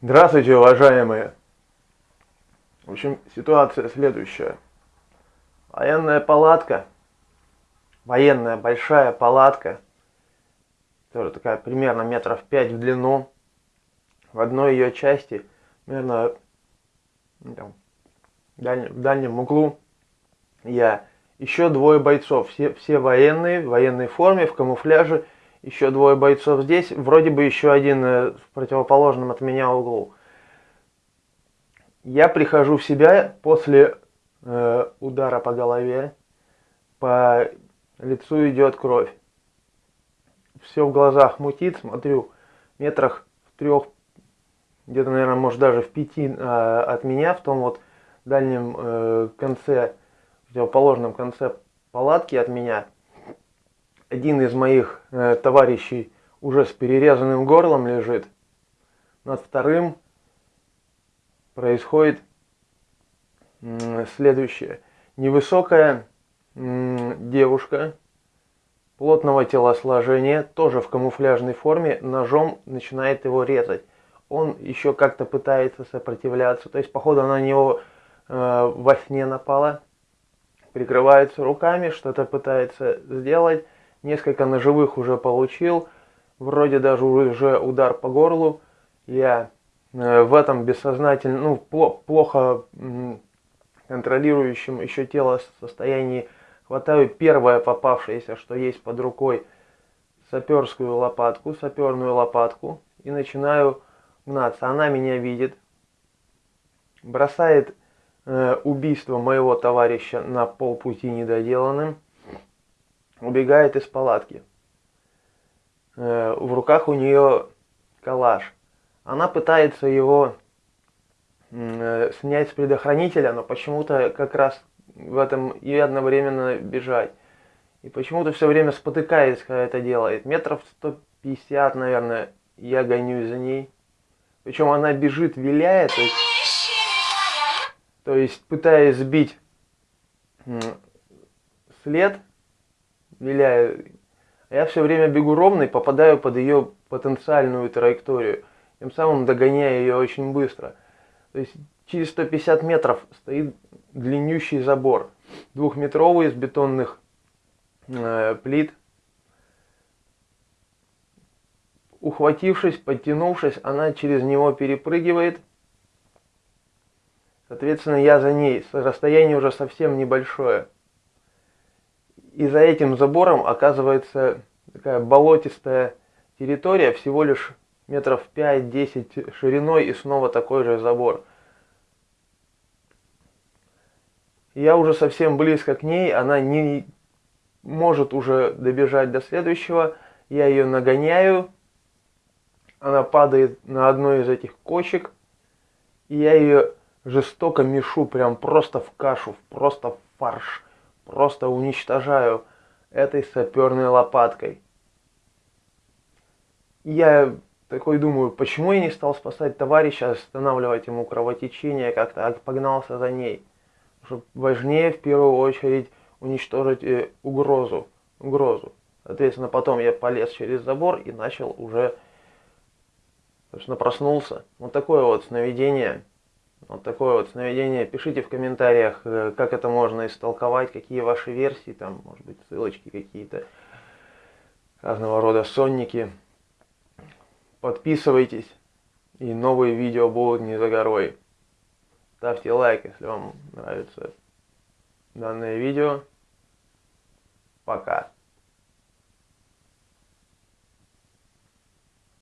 Здравствуйте, уважаемые! В общем, ситуация следующая. Военная палатка, военная большая палатка, тоже такая примерно метров 5 в длину. В одной ее части, примерно ну, там, в, дальнем, в дальнем углу, я, еще двое бойцов, все, все военные, в военной форме, в камуфляже, еще двое бойцов здесь, вроде бы еще один э, в противоположном от меня углу. Я прихожу в себя после э, удара по голове, по лицу идет кровь. Все в глазах мутит, смотрю, метрах в трех, где-то, наверное, может даже в пяти э, от меня, в том вот дальнем э, конце, противоположном конце палатки от меня, один из моих э, товарищей уже с перерезанным горлом лежит. Над вторым происходит э, следующее. Невысокая э, девушка плотного телосложения, тоже в камуфляжной форме, ножом начинает его резать. Он еще как-то пытается сопротивляться, то есть, походу, она на него э, во сне напала, прикрывается руками, что-то пытается сделать, несколько ножевых уже получил, вроде даже уже удар по горлу. Я э, в этом бессознательно, ну, плохо контролирующем еще тело состоянии хватаю первое попавшееся, что есть под рукой, саперскую лопатку, саперную лопатку и начинаю гнаться. Она меня видит, бросает э, убийство моего товарища на полпути недоделанным убегает из палатки. Э, в руках у нее калаш. Она пытается его э, снять с предохранителя, но почему-то как раз в этом и одновременно бежать. И почему-то все время спотыкается, когда это делает. Метров 150, наверное, я гонюсь за ней. Причем она бежит, виляет, то есть, то есть пытаясь сбить след, виляю. Я все время бегу ровно и попадаю под ее потенциальную траекторию. Тем самым догоняю ее очень быстро. То есть через 150 метров стоит длиннющий забор. Двухметровый из бетонных э, плит. Ухватившись, подтянувшись, она через него перепрыгивает. Соответственно, я за ней. Расстояние уже совсем небольшое. И за этим забором оказывается такая болотистая территория, всего лишь метров 5-10 шириной и снова такой же забор. Я уже совсем близко к ней, она не может уже добежать до следующего. Я ее нагоняю, она падает на одной из этих кочек, и я ее жестоко мешу, прям просто в кашу, просто в фарш просто уничтожаю этой саперной лопаткой. Я такой думаю, почему я не стал спасать товарища, останавливать ему кровотечение, как-то погнался за ней. Что важнее в первую очередь уничтожить э, угрозу, угрозу. Соответственно, потом я полез через забор и начал уже, собственно, проснулся. Вот такое вот сновидение. Вот такое вот сновидение. Пишите в комментариях, э, как это можно истолковать, какие ваши версии, там, может быть, ссылочки какие-то, разного рода сонники. Подписывайтесь, и новые видео будут не за горой. Ставьте лайк, если вам нравится данное видео. Пока.